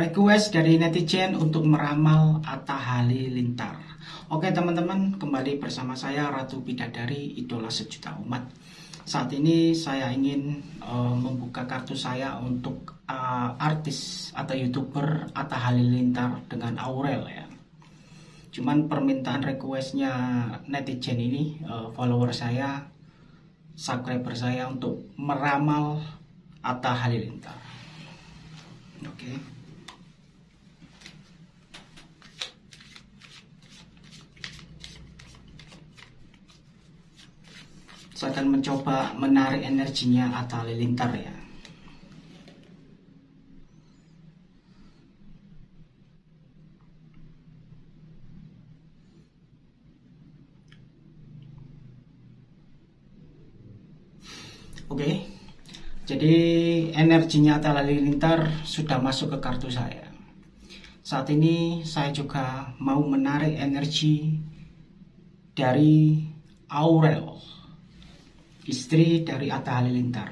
request dari netizen untuk meramal Atta Halilintar. Oke teman-teman, kembali bersama saya Ratu Bidadari Idola Sejuta Umat. Saat ini saya ingin uh, membuka kartu saya untuk uh, artis atau youtuber Atta Halilintar dengan Aurel ya. Cuman permintaan requestnya netizen ini, uh, follower saya, subscriber saya untuk meramal Atta Halilintar. Oke. Okay. Saya akan mencoba menarik energinya atau Lilintar ya. Oke, okay. jadi energinya Atta Lilintar sudah masuk ke kartu saya. Saat ini saya juga mau menarik energi dari Aurel istri dari Atta Halilintar.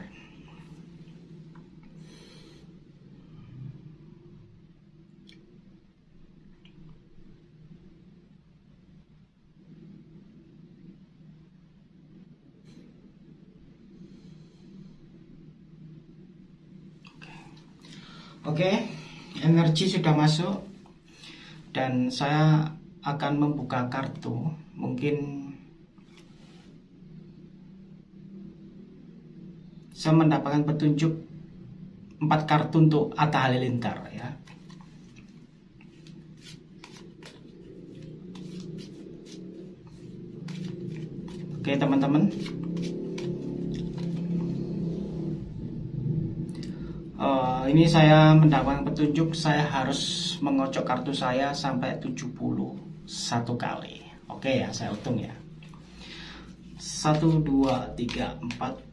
Oke, okay, energi sudah masuk dan saya akan membuka kartu. Mungkin saya mendapatkan petunjuk empat kartu untuk Atta Halilintar ya. Oke teman-teman. Uh, ini saya mendapatkan petunjuk saya harus mengocok kartu saya sampai 71 kali. Oke ya, saya hitung ya. 1 2 3 4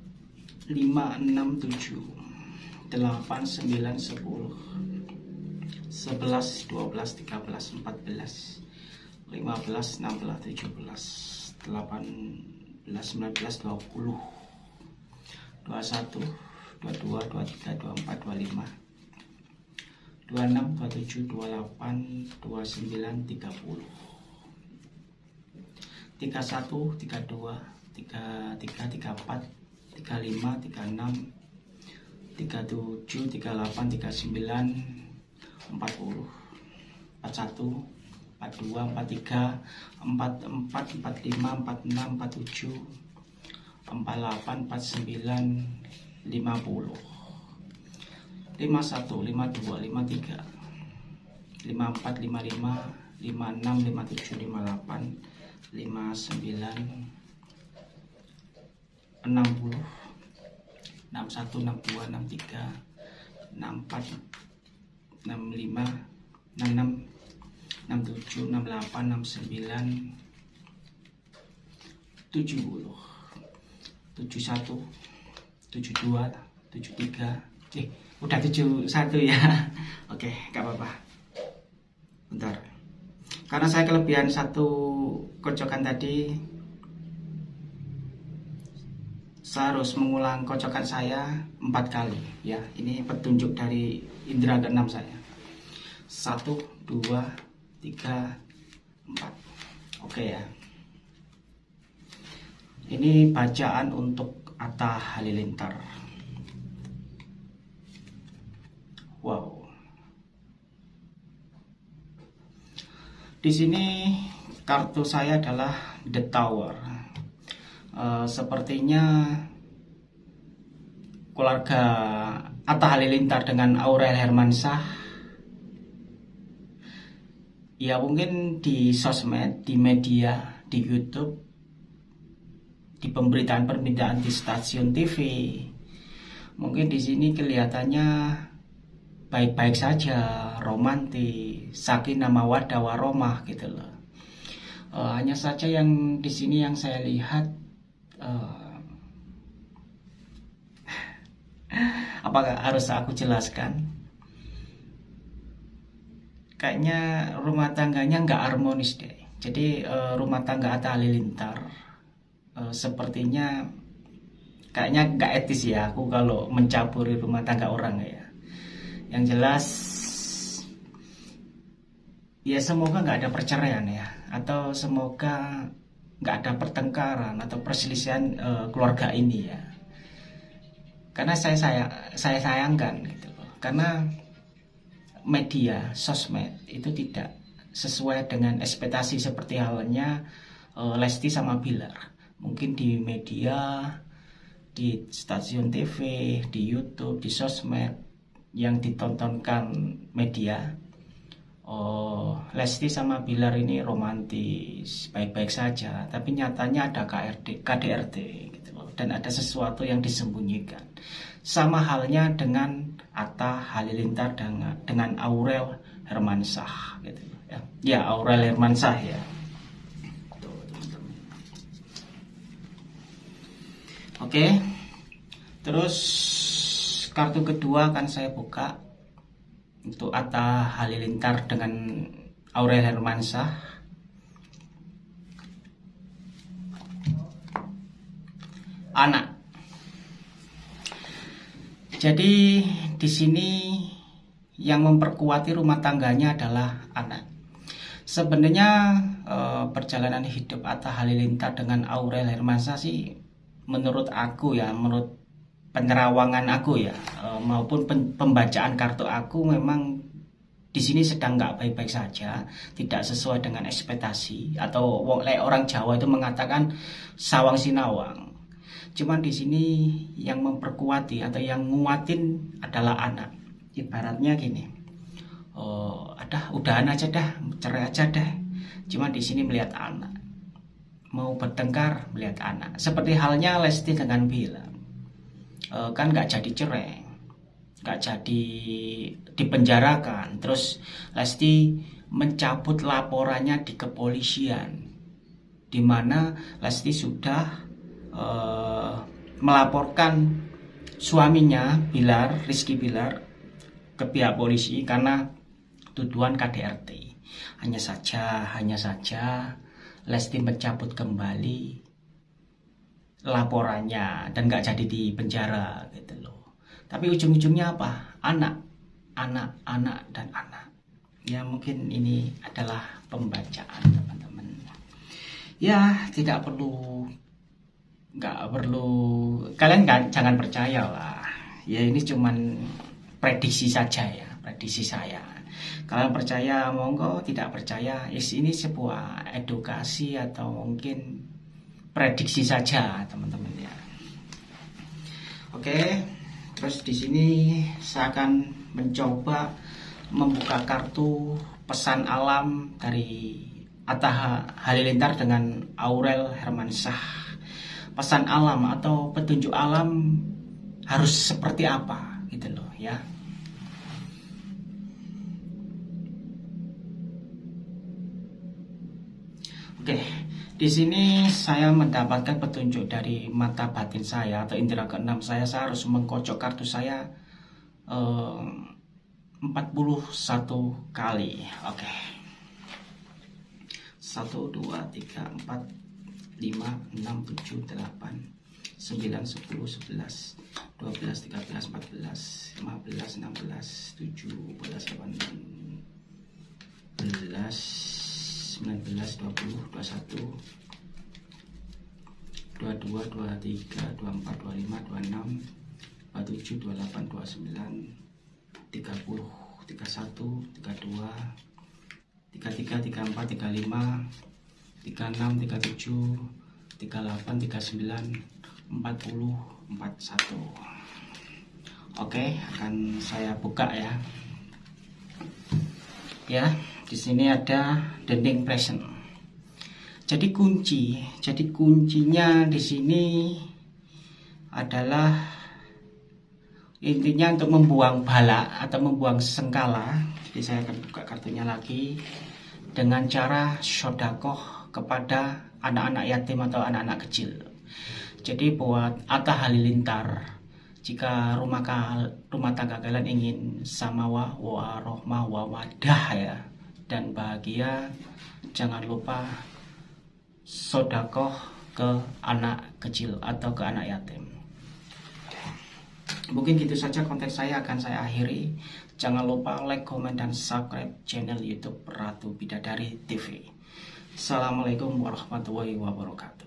5, 6, 7 8, 9, 10 11, 12, 13, 14 15, 16, 17, 18, 19, 20, 21, 22, 23, 24, 25, 26, 27, 28, 29, 30, 31, 32, 33, 34, 35 36 37 38 39 40 41 42 43 44 45 46 47 48 49 50 51 52 53 54 55 56 57 58 59 60 61 62 63 64 65 66 67 68 69 70 71 72 73 eh udah 71 ya. Oke gak apa-apa. Bentar. Karena saya kelebihan satu kocokan tadi saya harus mengulang kocokan saya empat kali. Ya ini petunjuk dari indera keenam saya. Satu dua tiga empat. Oke ya. Ini bacaan untuk Atta Halilintar. Wow. Di sini kartu saya adalah The Tower uh, sepertinya keluarga Atta Halilintar dengan Aurel Hermansyah ya mungkin di sosmed, di media, di YouTube, di pemberitaan-pemberitaan di stasiun TV. Mungkin di sini kelihatannya baik-baik saja, romantis, sakinah mawaddah waromah gitu loh. Uh, hanya saja yang di sini yang saya lihat uh, apakah harus aku jelaskan? kayaknya rumah tangganya nggak harmonis deh. Jadi uh, rumah tangga Atta Halilintar uh, sepertinya kayaknya nggak etis ya aku kalau mencaburi rumah tangga orang ya. Yang jelas ya semoga nggak ada perceraian ya atau semoga nggak ada pertengkaran atau perselisihan uh, keluarga ini ya. Karena saya saya saya sayangkan gitu loh. Karena media sosmed itu tidak sesuai dengan ekspektasi seperti halnya uh, Lesti sama Bilar. Mungkin di media di stasiun TV di YouTube di sosmed yang ditontonkan media oh Lesti sama Bilar ini romantis baik-baik saja tapi nyatanya ada KRD KDRT gitu loh. Dan ada sesuatu yang disembunyikan. Sama halnya dengan Atta Halilintar dengan dengan Aurel Hermansah gitu ya. Ya Aurel Hermansah ya. Oke. Terus kartu kedua akan saya buka untuk Atta Halilintar dengan Aurel Hermansyah anak. Jadi di sini yang memperkuati rumah tangganya adalah anak. Sebenarnya eh, perjalanan hidup Atta Halilintar dengan Aurel Hermansyah sih menurut aku ya menurut penerawangan aku ya e, maupun pembacaan kartu aku memang di sini sedang nggak baik-baik saja, tidak sesuai dengan ekspektasi atau orang Jawa itu mengatakan sawang sinawang. Cuman di sini yang memperkuati atau yang nguatin adalah anak. Ibaratnya gini, oh, ada udahan aja dah, cerai aja dah. Cuma di sini melihat anak, mau bertengkar melihat anak. Seperti halnya Lesti dengan Bila uh, kan nggak jadi cerai nggak jadi dipenjarakan. Terus Lesti mencabut laporannya di kepolisian di mana Lesti sudah uh, melaporkan suaminya Bilar Rizky Bilar ke pihak polisi karena tuduhan KDRT hanya saja hanya saja Lesti mencabut kembali laporannya dan nggak jadi di penjara gitu loh. Tapi ujung-ujungnya apa? Anak, anak, anak dan anak. Ya mungkin ini adalah pembacaan teman-teman. Ya tidak perlu, nggak perlu. Kalian gak, jangan percaya lah. Ya ini cuman prediksi saja ya, prediksi saya. Kalian percaya monggo, tidak percaya, ini sebuah edukasi atau mungkin prediksi saja teman-teman ya. Oke, terus di sini saya akan mencoba membuka kartu pesan alam dari Atta Halilintar dengan Aurel Hermansyah. Pesan alam atau petunjuk alam harus seperti apa gitu loh ya. Di sini saya mendapatkan petunjuk dari mata batin saya atau indera keenam saya. Saya harus mengkocok kartu saya eh, 41 kali. Oke. Okay. 1 2 3 4 5 6 7 8 9 10 11 12 13 14 15 16 17 18 11 19 20 21 22 23 24 25 26 27 28 29 30 31 32 33 34 35 36 37 38 39 40 41 Oke akan saya buka ya ya di sini ada dinding present. Jadi kunci, jadi kuncinya di sini adalah intinya untuk membuang bala atau membuang sengkala. Jadi saya akan buka kartunya lagi dengan cara sodakoh kepada anak-anak yatim atau anak-anak kecil. Jadi buat Atta Halilintar jika rumah rumah tangga kalian ingin samawa warohmah wawadah ya dan bahagia jangan lupa sodakoh ke anak kecil atau ke anak yatim mungkin gitu saja konten saya akan saya akhiri Jangan lupa like, komen, dan subscribe channel YouTube Ratu Bidadari TV. Assalamualaikum warahmatullahi wabarakatuh.